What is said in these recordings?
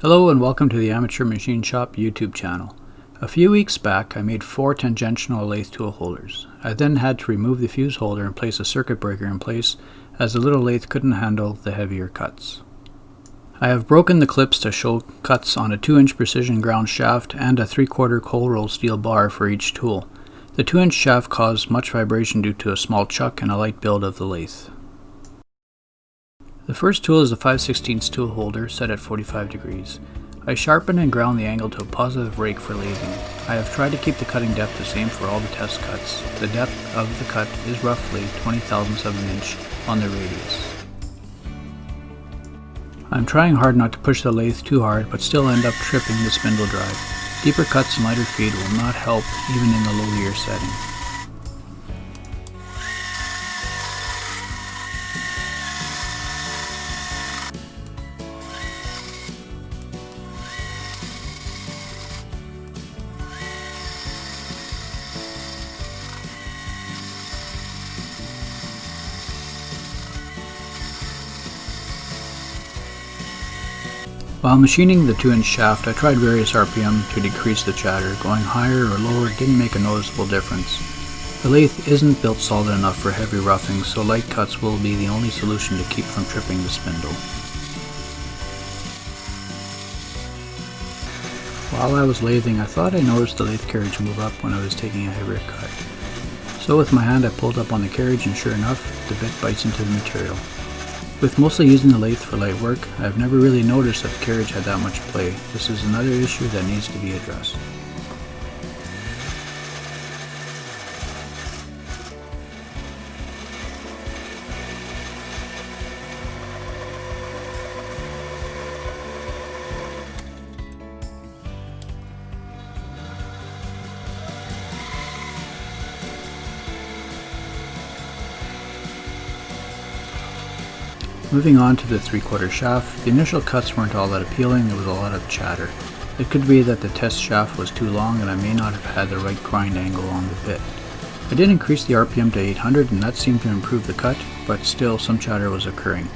Hello and welcome to the Amateur Machine Shop YouTube channel. A few weeks back I made four tangential lathe tool holders. I then had to remove the fuse holder and place a circuit breaker in place as the little lathe couldn't handle the heavier cuts. I have broken the clips to show cuts on a 2 inch precision ground shaft and a 3 quarter cold roll steel bar for each tool. The 2 inch shaft caused much vibration due to a small chuck and a light build of the lathe. The first tool is a 5 16 tool holder set at 45 degrees. I sharpen and ground the angle to a positive rake for lathing. I have tried to keep the cutting depth the same for all the test cuts. The depth of the cut is roughly 20 thousandths of an inch on the radius. I'm trying hard not to push the lathe too hard but still end up tripping the spindle drive. Deeper cuts and lighter feed will not help even in the low gear setting. While machining the 2 inch shaft I tried various RPM to decrease the chatter, going higher or lower didn't make a noticeable difference. The lathe isn't built solid enough for heavy roughing so light cuts will be the only solution to keep from tripping the spindle. While I was lathing I thought I noticed the lathe carriage move up when I was taking a heavier cut. So with my hand I pulled up on the carriage and sure enough the bit bites into the material. With mostly using the lathe for light work, I've never really noticed that the carriage had that much play. This is another issue that needs to be addressed. Moving on to the 3 quarter shaft, the initial cuts weren't all that appealing, there was a lot of chatter. It could be that the test shaft was too long and I may not have had the right grind angle on the bit. I did increase the RPM to 800 and that seemed to improve the cut, but still some chatter was occurring.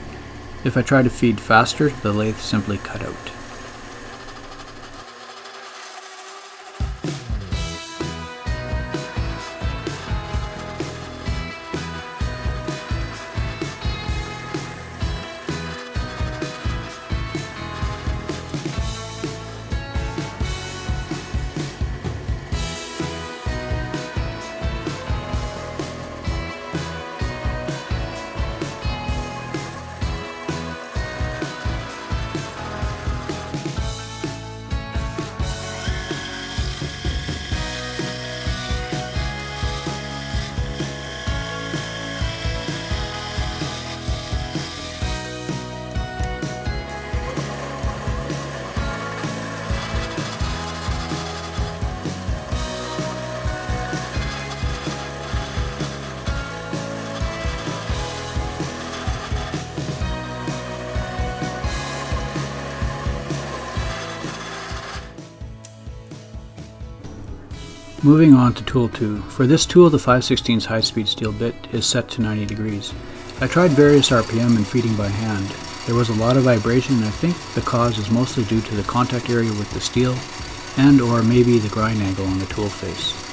If I tried to feed faster, the lathe simply cut out. Moving on to tool 2. For this tool the 5 16 high speed steel bit is set to 90 degrees. I tried various RPM and feeding by hand. There was a lot of vibration and I think the cause is mostly due to the contact area with the steel and or maybe the grind angle on the tool face.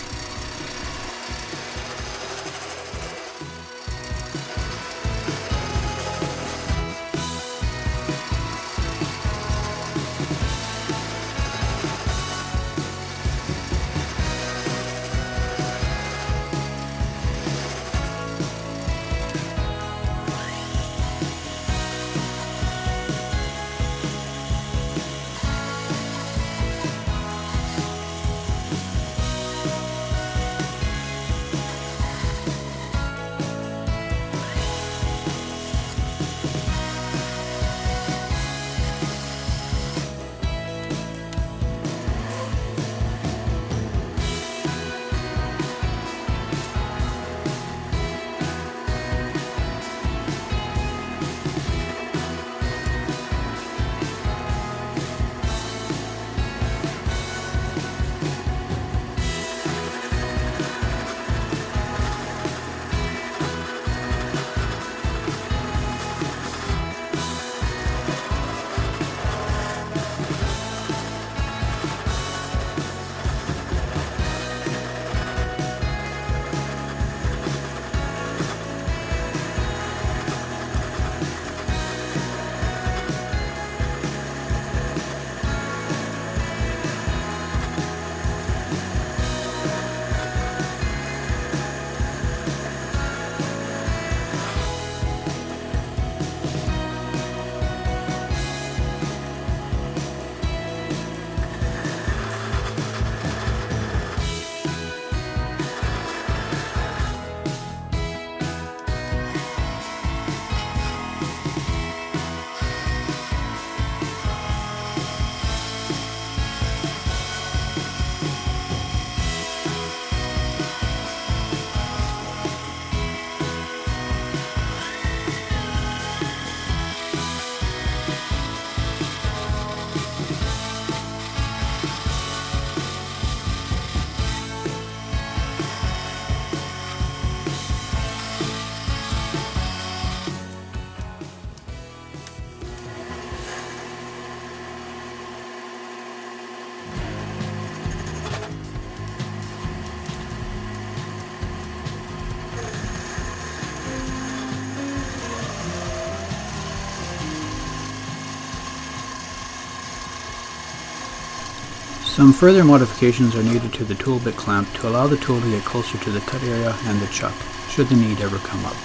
Some further modifications are needed to the tool bit clamp to allow the tool to get closer to the cut area and the chuck, should the need ever come up.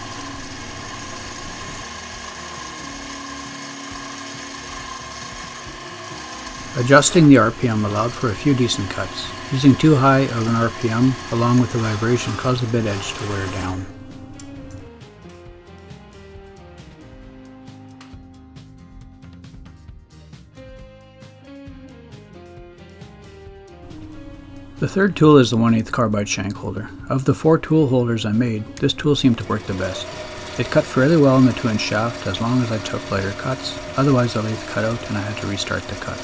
Adjusting the RPM allowed for a few decent cuts. Using too high of an RPM along with the vibration caused the bit edge to wear down. The third tool is the 1 8 carbide shank holder. Of the four tool holders I made, this tool seemed to work the best. It cut fairly well in the 2 inch shaft as long as I took lighter cuts, otherwise the lathe cut out and I had to restart the cut.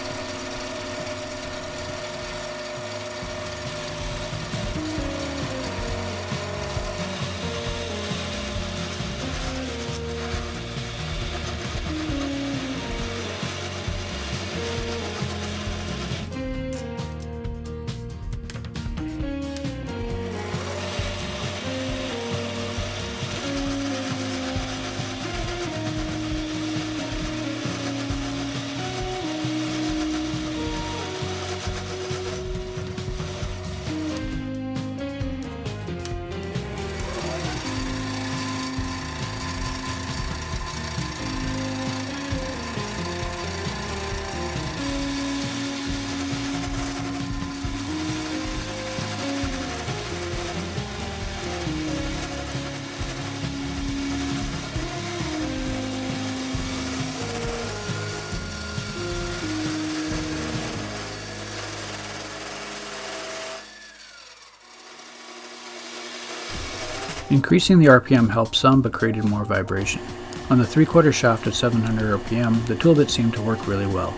Increasing the RPM helped some but created more vibration. On the 3 quarter shaft at 700 RPM, the tool bit seemed to work really well.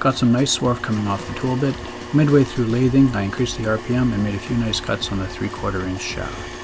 Got some nice swarf coming off the tool bit. Midway through lathing, I increased the RPM and made a few nice cuts on the 3 quarter inch shaft.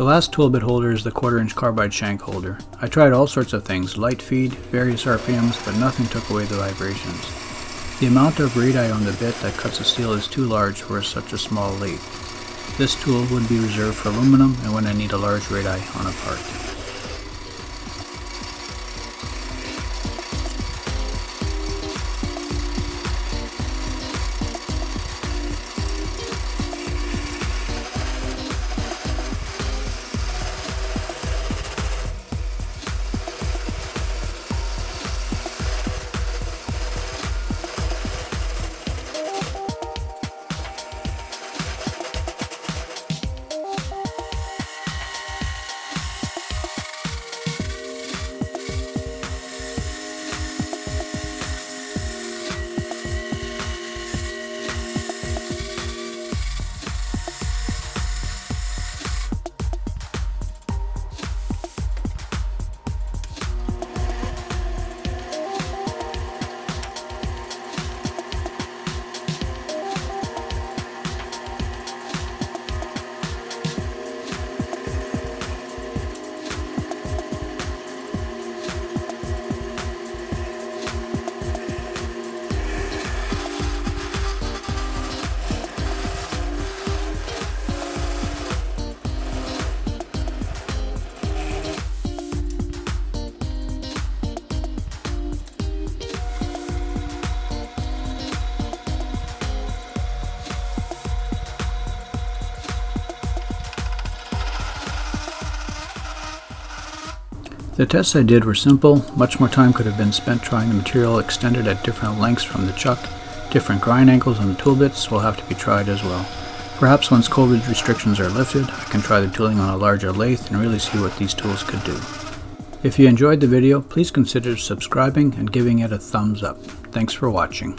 The last tool bit holder is the quarter inch carbide shank holder. I tried all sorts of things, light feed, various RPMs, but nothing took away the vibrations. The amount of radii on the bit that cuts the steel is too large for such a small lathe. This tool would be reserved for aluminum and when I need a large radii on a part. The tests I did were simple, much more time could have been spent trying the material extended at different lengths from the chuck. Different grind angles on the tool bits will have to be tried as well. Perhaps once COVID restrictions are lifted, I can try the tooling on a larger lathe and really see what these tools could do. If you enjoyed the video, please consider subscribing and giving it a thumbs up. Thanks for watching.